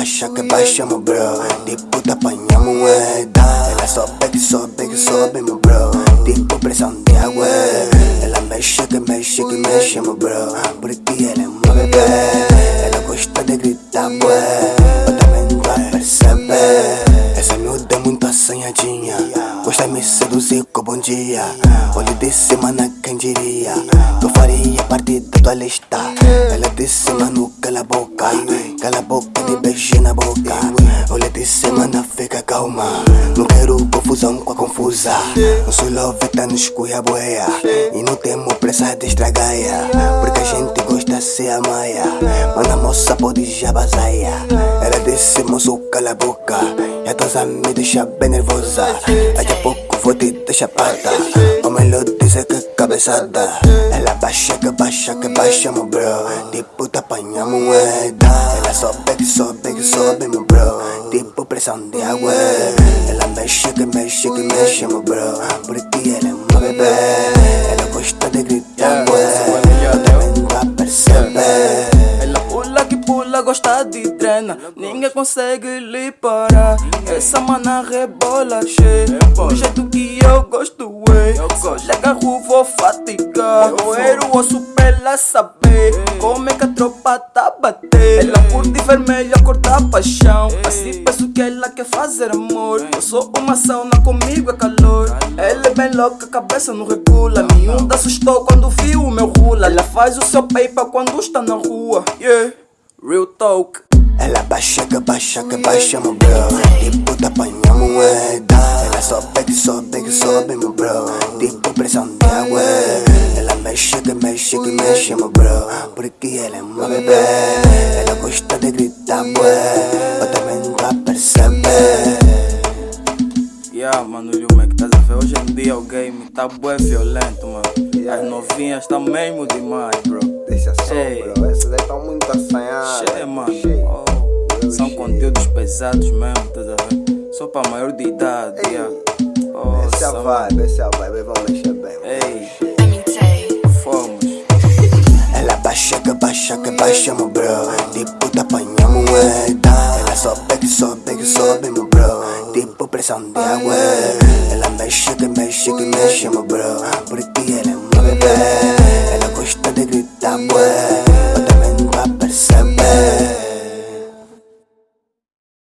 baixa que baixa meu bro. Tipo, te apanhamos moeda. Ela sobe que sobe que sobe, meu bro. Tipo, pressão de água Ela mexe que mexe que mexe, meu bro. Porque ela é uma bebê Ela gosta de gritar, bué. Eu também vai perceber Essa miúda é muito assanhadinha. Gosta de me seduzir com bom dia. Olho de cima na quem diria eu faria parte da tua lista. Ela disse, mano, cala a boca. Cala a boca beijo na boca. Olha de cima na fica calma. Não quero confusão com a confusa. Nosso love tá nos cuia boia. E não temos pressa de estragar Porque a gente gosta de ser a maia. Mas a moça pode já bazaia. Ela disse, moço, cala a boca. E a tua me deixa bem nervosa. Daqui a pouco vou te deixar pata. O melhor dizer que cabeçada. Ela baixa que baixa que baixa, meu bro. Tipo, te apanha moeda Ela sobe que sobe que sobe, meu bro. Tipo, pressão de água. Ela mexe que mexe que mexe, meu bro. Porque ela é uma bebê. Ela gosta de gritar, gosta de treina Ninguém consegue lhe parar. Essa mana rebola cheia Do jeito que eu gosto, ué Le agarro, vou fatigar Roer o osso pra ela saber Como é que a tropa tá bater Ela curte vermelho, a da paixão. Assim penso que ela quer fazer amor. Eu sou uma sauna, comigo é calor. Ela é bem louca, a cabeça não regula. Miúda assustou quando viu o meu rula Ela faz o seu paper quando está na rua. Yeah, real talk. Ela baixa que baixa que baixa, meu bro. Tipo, te apanha moeda Sobe que sobe que sobe, meu bro Tipo, pressão de água Ela mexe que mexe que mexe, meu bro Porque ela é uma bebê Ela gosta de gritar, bué Eu também vai perceber Yeah, mano, Liu, como é que estás a ver? Hoje em dia o game tá bué violento, mano As novinhas tá mesmo demais, bro Deixa só, Ei. bro. Essas aí estão muito assanhadas. Cheia, mano oh, São conteúdos pesados mesmo? Só pra maior de idade, Ei. yeah Oh, Essa é a vibe, essa é a vibe. Vamos mexer bem. vamos Ei. mexer. Fomos Ela baixa que baixa que baixa, meu bro Tipo, te apanha moeda Ela sobe que sobe que sobe, meu bro Tipo, pressão de água Ela mexe que mexe que mexe, meu bro Porque ela é uma bebê Ela gosta de gritar, bué